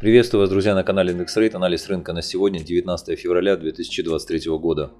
Приветствую вас, друзья, на канале IndexRate. Анализ рынка на сегодня, 19 февраля 2023 года.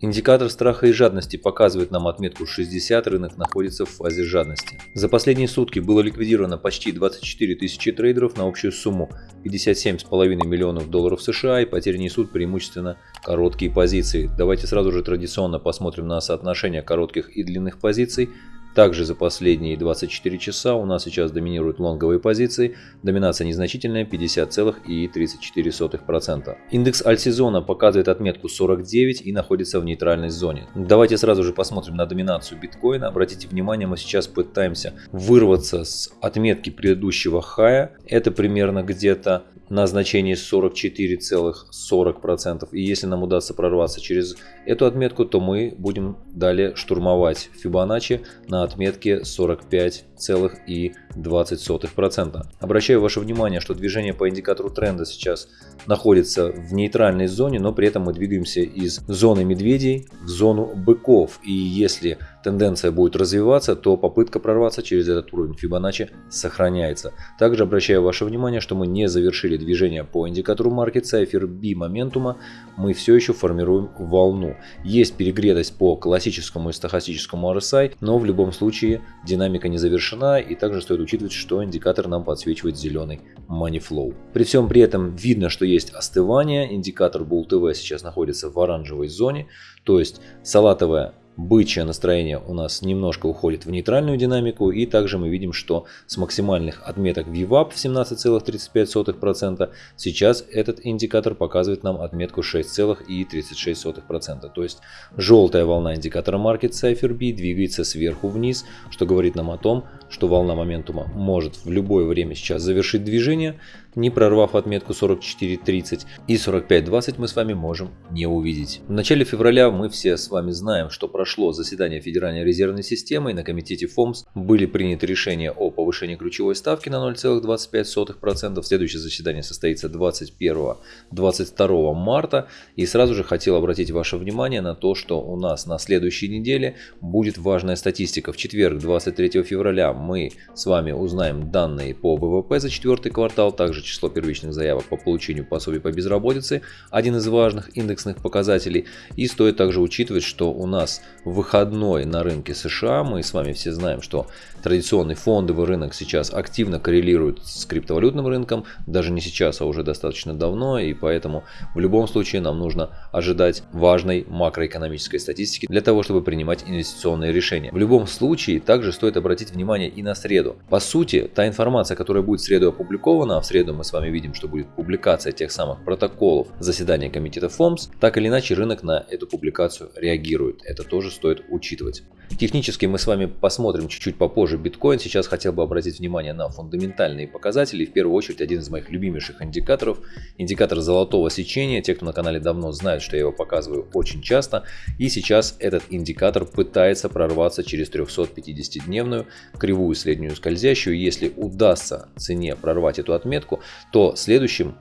Индикатор страха и жадности показывает нам отметку 60, рынок находится в фазе жадности. За последние сутки было ликвидировано почти 24 тысячи трейдеров на общую сумму 57,5 миллионов долларов США и потери несут преимущественно короткие позиции. Давайте сразу же традиционно посмотрим на соотношение коротких и длинных позиций. Также за последние 24 часа у нас сейчас доминируют лонговые позиции, доминация незначительная 50,34%. Индекс альтсезона показывает отметку 49 и находится в нейтральной зоне. Давайте сразу же посмотрим на доминацию биткоина. Обратите внимание, мы сейчас пытаемся вырваться с отметки предыдущего хая. Это примерно где-то на значении 44,40%. И если нам удастся прорваться через эту отметку, то мы будем далее штурмовать Fibonacci на отметке 45,20%. Обращаю ваше внимание, что движение по индикатору тренда сейчас находится в нейтральной зоне, но при этом мы двигаемся из зоны медведей в зону быков. И если тенденция будет развиваться, то попытка прорваться через этот уровень Fibonacci сохраняется. Также обращаю ваше внимание, что мы не завершили движение по индикатору Market Cipher B моментума, мы все еще формируем волну. Есть перегретость по классическому и стохастическому RSI, но в любом случае динамика не завершена и также стоит учитывать, что индикатор нам подсвечивает зеленый Money Flow. При всем при этом видно, что есть остывание, индикатор Bull TV сейчас находится в оранжевой зоне, то есть салатовая бычье настроение у нас немножко уходит в нейтральную динамику. И также мы видим, что с максимальных отметок VWAP в 17,35% сейчас этот индикатор показывает нам отметку 6,36%. То есть желтая волна индикатора Market Cipher B двигается сверху вниз, что говорит нам о том, что волна моментума может в любое время сейчас завершить движение, не прорвав отметку 44.30 и 45.20 мы с вами можем не увидеть. В начале февраля мы все с вами знаем, что прошло заседание Федеральной резервной системы и на комитете ФОМС были приняты решения о повышении ключевой ставки на 0,25%. Следующее заседание состоится 21-22 марта и сразу же хотел обратить ваше внимание на то, что у нас на следующей неделе будет важная статистика. В четверг 23 февраля мы с вами узнаем данные по ВВП за четвертый квартал, также число первичных заявок по получению пособий по безработице, один из важных индексных показателей. И стоит также учитывать, что у нас выходной на рынке США, мы с вами все знаем, что традиционный фондовый рынок сейчас активно коррелирует с криптовалютным рынком, даже не сейчас, а уже достаточно давно, и поэтому в любом случае нам нужно ожидать важной макроэкономической статистики для того, чтобы принимать инвестиционные решения. В любом случае, также стоит обратить внимание и на среду. По сути, та информация, которая будет в среду опубликована, а в среду мы с вами видим, что будет публикация тех самых протоколов заседания комитета ФОМС, так или иначе рынок на эту публикацию реагирует. Это тоже стоит учитывать. Технически мы с вами посмотрим чуть-чуть попозже биткоин. Сейчас хотел бы обратить внимание на фундаментальные показатели. В первую очередь один из моих любимейших индикаторов. Индикатор золотого сечения. Те, кто на канале давно знают, что я его показываю очень часто. И сейчас этот индикатор пытается прорваться через 350-дневную кривую среднюю скользящую. Если удастся цене прорвать эту отметку, то следующим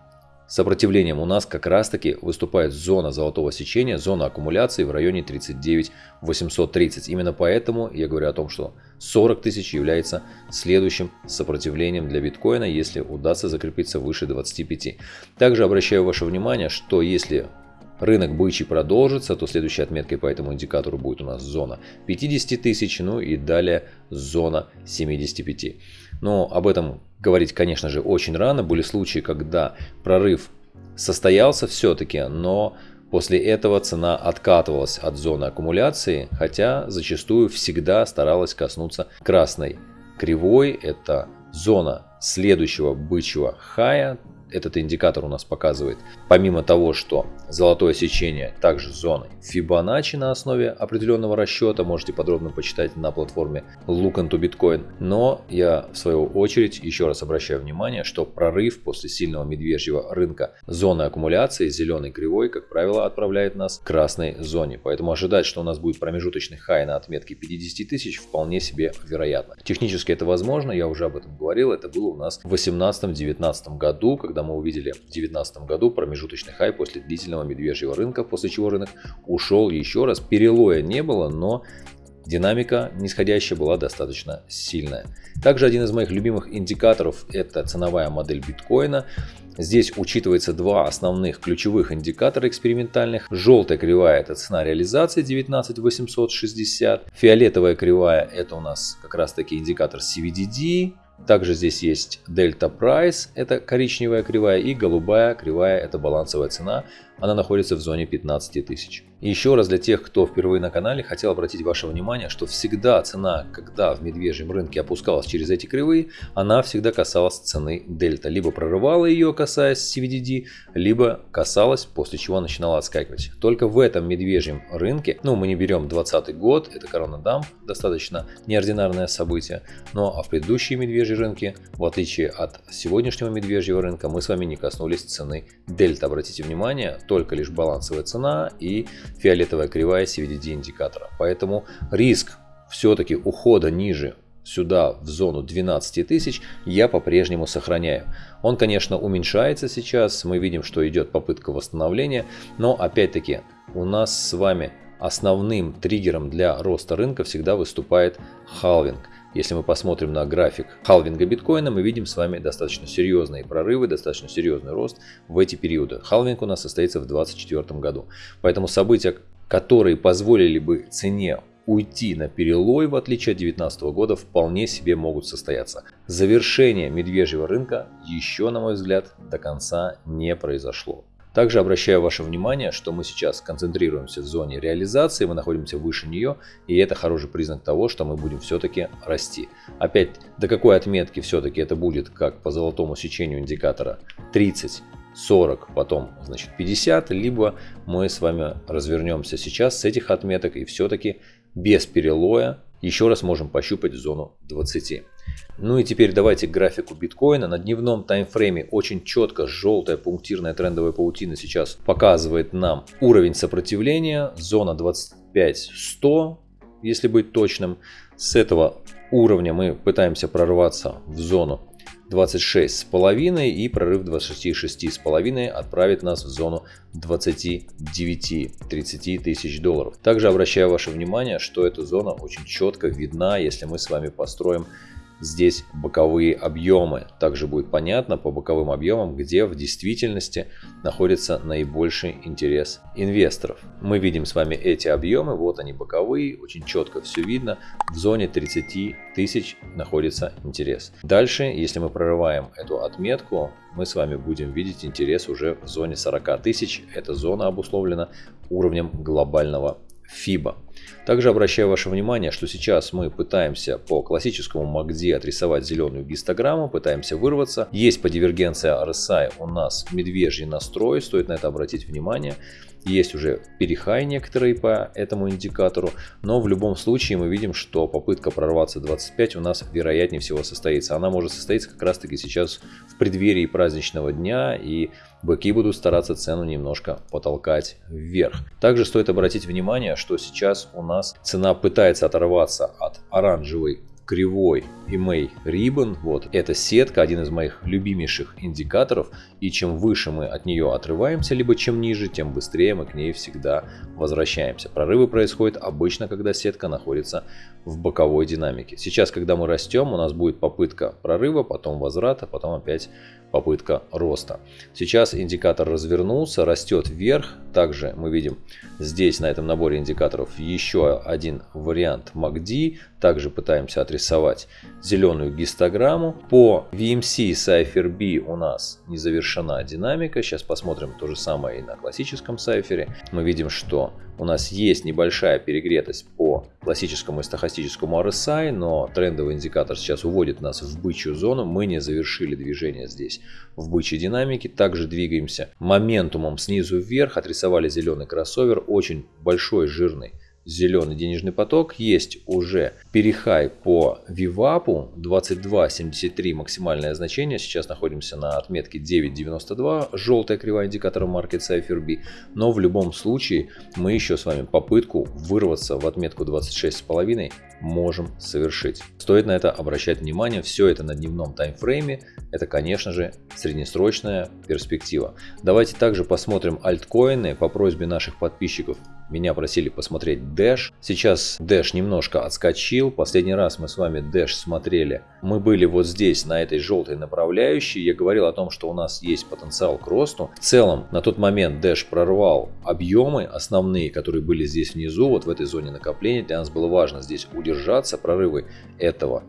Сопротивлением у нас как раз таки выступает зона золотого сечения, зона аккумуляции в районе 39 830. Именно поэтому я говорю о том, что 40 тысяч является следующим сопротивлением для биткоина, если удастся закрепиться выше 25. Также обращаю ваше внимание, что если рынок бычий продолжится, то следующей отметкой по этому индикатору будет у нас зона 50 тысяч, ну и далее зона 75. Но об этом говорить, конечно же, очень рано. Были случаи, когда прорыв состоялся все-таки, но после этого цена откатывалась от зоны аккумуляции, хотя зачастую всегда старалась коснуться красной кривой. Это зона следующего бычьего хая, этот индикатор у нас показывает, помимо того, что золотое сечение также зоны Fibonacci на основе определенного расчета, можете подробно почитать на платформе Look into Bitcoin. Но я в свою очередь еще раз обращаю внимание, что прорыв после сильного медвежьего рынка зоны аккумуляции зеленой кривой, как правило, отправляет нас к красной зоне. Поэтому ожидать, что у нас будет промежуточный хай на отметке 50 тысяч вполне себе вероятно. Технически это возможно, я уже об этом говорил, это было у нас в 2018-2019 году, когда мы увидели в 2019 году промежуточный хай после длительного медвежьего рынка, после чего рынок ушел еще раз. Перелоя не было, но динамика нисходящая была достаточно сильная. Также один из моих любимых индикаторов это ценовая модель биткоина. Здесь учитывается два основных ключевых индикатора экспериментальных. Желтая кривая это цена реализации 19860. Фиолетовая кривая это у нас как раз таки индикатор CVDD. Также здесь есть Delta Price, это коричневая кривая, и голубая кривая, это балансовая цена. Она находится в зоне 15 тысяч. Еще раз для тех, кто впервые на канале, хотел обратить ваше внимание, что всегда цена, когда в медвежьем рынке опускалась через эти кривые, она всегда касалась цены дельта. Либо прорывала ее, касаясь CVDD, либо касалась, после чего начинала отскакивать. Только в этом медвежьем рынке, ну мы не берем 20 год, это коронадамп, достаточно неординарное событие, но а в предыдущие медвежьи рынки, в отличие от сегодняшнего медвежьего рынка, мы с вами не коснулись цены дельта. Обратите внимание, только лишь балансовая цена и фиолетовая кривая CVDD индикатора. Поэтому риск все-таки ухода ниже сюда в зону 12 тысяч я по-прежнему сохраняю. Он, конечно, уменьшается сейчас, мы видим, что идет попытка восстановления, но опять-таки у нас с вами основным триггером для роста рынка всегда выступает халвинг. Если мы посмотрим на график халвинга биткоина, мы видим с вами достаточно серьезные прорывы, достаточно серьезный рост в эти периоды. Халвинг у нас состоится в 2024 году. Поэтому события, которые позволили бы цене уйти на перелой, в отличие от 2019 года, вполне себе могут состояться. Завершение медвежьего рынка еще, на мой взгляд, до конца не произошло. Также обращаю ваше внимание, что мы сейчас концентрируемся в зоне реализации, мы находимся выше нее, и это хороший признак того, что мы будем все-таки расти. Опять, до какой отметки все-таки это будет, как по золотому сечению индикатора, 30, 40, потом значит 50, либо мы с вами развернемся сейчас с этих отметок и все-таки без перелоя еще раз можем пощупать зону 20. Ну и теперь давайте к графику биткоина. На дневном таймфрейме очень четко желтая пунктирная трендовая паутина сейчас показывает нам уровень сопротивления. Зона 25-100, если быть точным. С этого уровня мы пытаемся прорваться в зону 26,5 и прорыв 26,6 отправит нас в зону 29-30 тысяч долларов. Также обращаю ваше внимание, что эта зона очень четко видна, если мы с вами построим здесь боковые объемы. Также будет понятно по боковым объемам, где в действительности находится наибольший интерес инвесторов. Мы видим с вами эти объемы, вот они боковые, очень четко все видно. В зоне 30 тысяч находится интерес. Дальше, если мы прорываем эту отметку, мы с вами будем видеть интерес уже в зоне 40 тысяч. Эта зона обусловлена уровнем глобального FIBA. Также обращаю ваше внимание, что сейчас мы пытаемся по классическому MACD отрисовать зеленую гистограмму, пытаемся вырваться. Есть по дивергенции RSI у нас медвежий настрой, стоит на это обратить внимание. Есть уже перехай некоторые по этому индикатору, но в любом случае мы видим, что попытка прорваться 25 у нас вероятнее всего состоится. Она может состоиться как раз таки сейчас в преддверии праздничного дня и быки будут стараться цену немножко потолкать вверх. Также стоит обратить внимание, что сейчас у нас цена пытается оторваться от оранжевой кривой EMA Ribbon. Вот, это сетка, один из моих любимейших индикаторов. И чем выше мы от нее отрываемся, либо чем ниже, тем быстрее мы к ней всегда возвращаемся. Прорывы происходят обычно, когда сетка находится в боковой динамике. Сейчас, когда мы растем, у нас будет попытка прорыва, потом возврата, потом опять попытка роста. Сейчас индикатор развернулся, растет вверх. Также мы видим здесь на этом наборе индикаторов еще один вариант MACD. Также пытаемся отрисовать зеленую гистограмму. По VMC Cypher B у нас не завершена динамика. Сейчас посмотрим то же самое и на классическом сайфере. Мы видим, что у нас есть небольшая перегретость по классическому и стохастическому RSI, но трендовый индикатор сейчас уводит нас в бычью зону. Мы не завершили движение здесь в бычьей динамике. Также двигаемся моментумом снизу вверх. Отрисовали зеленый кроссовер, очень большой, жирный зеленый денежный поток. Есть уже перехай по Вивапу 22.73 максимальное значение. Сейчас находимся на отметке 9.92, желтая кривая индикатора Market Cypher B. Но в любом случае мы еще с вами попытку вырваться в отметку 26.5 можем совершить. Стоит на это обращать внимание. Все это на дневном таймфрейме. Это, конечно же, среднесрочная перспектива. Давайте также посмотрим альткоины. По просьбе наших подписчиков меня просили посмотреть Dash. Сейчас Dash немножко отскочил. Последний раз мы с вами Dash смотрели. Мы были вот здесь, на этой желтой направляющей. Я говорил о том, что у нас есть потенциал к росту. В целом, на тот момент Dash прорвал объемы основные, которые были здесь внизу, вот в этой зоне накопления. Для нас было важно здесь удержаться. Прорывы этого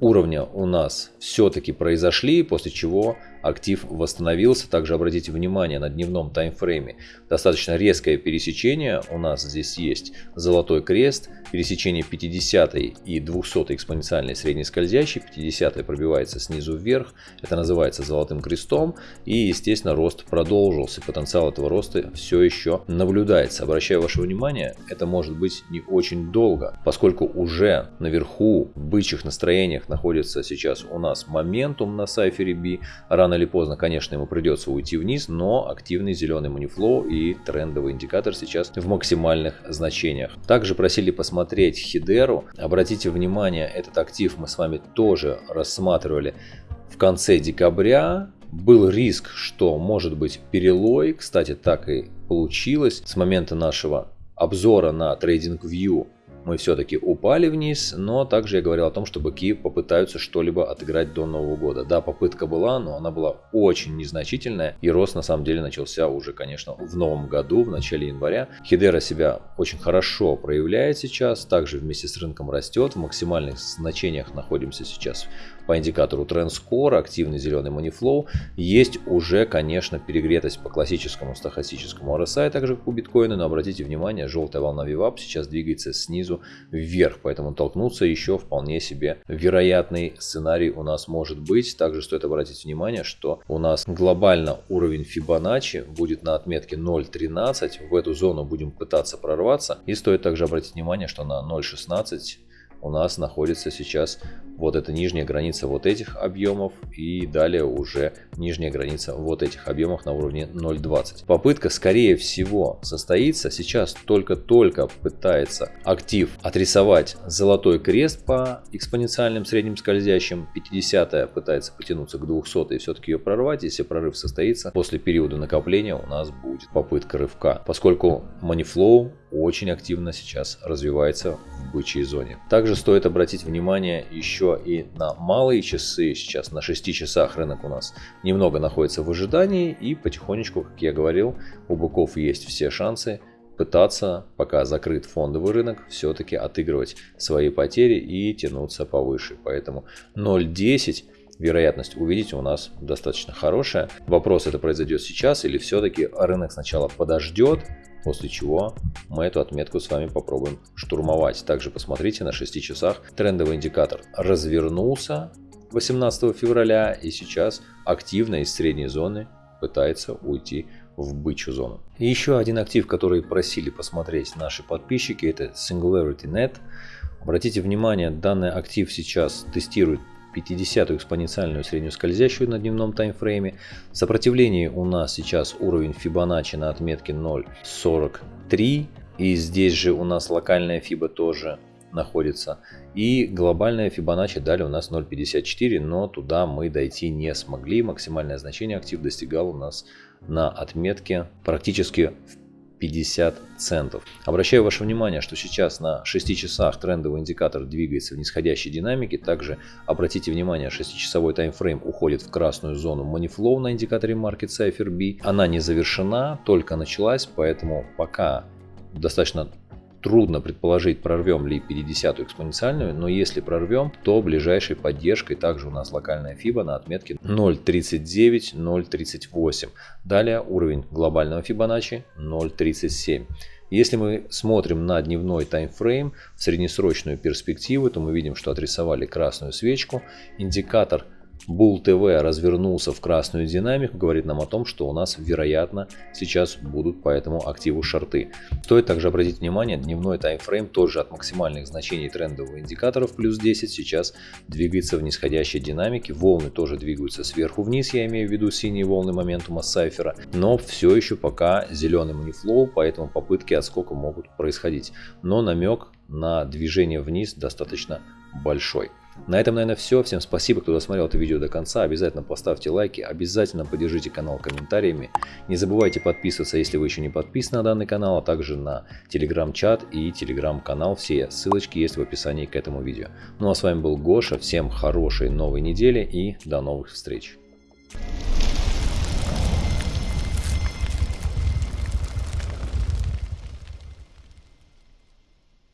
уровня у нас все-таки произошли, после чего актив восстановился. Также обратите внимание на дневном таймфрейме. Достаточно резкое пересечение у нас здесь есть. Золотой крест, пересечение 50 и 200 экспоненциальной средней скользящей. 50 пробивается снизу вверх. Это называется золотым крестом. И естественно рост продолжился. Потенциал этого роста все еще наблюдается. Обращаю ваше внимание, это может быть не очень долго, поскольку уже наверху в бычьих настроениях находится сейчас у нас моментум на сайфере B. Рано или поздно, конечно, ему придется уйти вниз, но активный зеленый манифлоу и трендовый индикатор сейчас в максимальных значениях. Также просили посмотреть Хидеру. Обратите внимание, этот актив мы с вами тоже рассматривали в конце декабря. Был риск, что может быть перелой. Кстати, так и получилось. С момента нашего обзора на TradingView мы все-таки упали вниз, но также я говорил о том, что быки попытаются что-либо отыграть до Нового года. Да, попытка была, но она была очень незначительная, и рост на самом деле начался уже, конечно, в новом году, в начале января. Хидера себя очень хорошо проявляет сейчас, также вместе с рынком растет, в максимальных значениях находимся сейчас по индикатору TrendScore, активный зеленый Moneyflow. Есть уже, конечно, перегретость по классическому стахастическому RSI, также как у биткоина, но обратите внимание, желтая волна VWAP сейчас двигается снизу вверх, поэтому толкнуться еще вполне себе вероятный сценарий у нас может быть. Также стоит обратить внимание, что у нас глобально уровень Fibonacci будет на отметке 0.13, в эту зону будем пытаться прорваться. И стоит также обратить внимание, что на 0.16 у нас находится сейчас вот эта нижняя граница вот этих объемов и далее уже нижняя граница вот этих объемов на уровне 0.20. Попытка скорее всего состоится. Сейчас только-только пытается актив отрисовать золотой крест по экспоненциальным средним скользящим. 50 пытается потянуться к 200 и все-таки ее прорвать. Если прорыв состоится, после периода накопления у нас будет попытка рывка. Поскольку Moneyflow очень активно сейчас развивается в бычьей зоне. Также стоит обратить внимание еще и на малые часы. Сейчас на 6 часах рынок у нас немного находится в ожидании и потихонечку, как я говорил, у быков есть все шансы пытаться, пока закрыт фондовый рынок, все-таки отыгрывать свои потери и тянуться повыше. Поэтому 0.10 вероятность увидеть у нас достаточно хорошая. Вопрос, это произойдет сейчас или все-таки рынок сначала подождет, после чего мы эту отметку с вами попробуем штурмовать. Также посмотрите на 6 часах трендовый индикатор развернулся 18 февраля и сейчас активно из средней зоны пытается уйти в бычью зону. И еще один актив, который просили посмотреть наши подписчики, это SingularityNet. Обратите внимание, данный актив сейчас тестирует 50-ю экспоненциальную среднюю скользящую на дневном таймфрейме. Сопротивление у нас сейчас уровень Fibonacci на отметке 0.43. И здесь же у нас локальная фиба тоже находится. И глобальная Fibonacci дали у нас 0.54, но туда мы дойти не смогли. Максимальное значение актив достигал у нас на отметке практически в 50 центов. Обращаю ваше внимание, что сейчас на 6 часах трендовый индикатор двигается в нисходящей динамике. Также обратите внимание, 6-часовой таймфрейм уходит в красную зону Moneyflow на индикаторе Market Cipher B. Она не завершена, только началась, поэтому пока достаточно Трудно предположить, прорвем ли 50 экспоненциальную, но если прорвем, то ближайшей поддержкой также у нас локальная FIBA на отметке 0.39-0.38. Далее уровень глобального Fibonacci 0.37. Если мы смотрим на дневной таймфрейм в среднесрочную перспективу, то мы видим, что отрисовали красную свечку. Индикатор Bull TV развернулся в красную динамику, говорит нам о том, что у нас, вероятно, сейчас будут по этому активу шорты. Стоит также обратить внимание, дневной таймфрейм тоже от максимальных значений трендового индикатора в плюс 10 сейчас двигается в нисходящей динамике. Волны тоже двигаются сверху вниз, я имею в виду синие волны моментума сайфера, но все еще пока зеленый манифлоу, поэтому попытки отскока могут происходить. Но намек на движение вниз достаточно большой. На этом, наверное, все. Всем спасибо, кто досмотрел это видео до конца. Обязательно поставьте лайки, обязательно поддержите канал комментариями. Не забывайте подписываться, если вы еще не подписаны на данный канал, а также на телеграм-чат и телеграм-канал. Все ссылочки есть в описании к этому видео. Ну а с вами был Гоша. Всем хорошей новой недели и до новых встреч.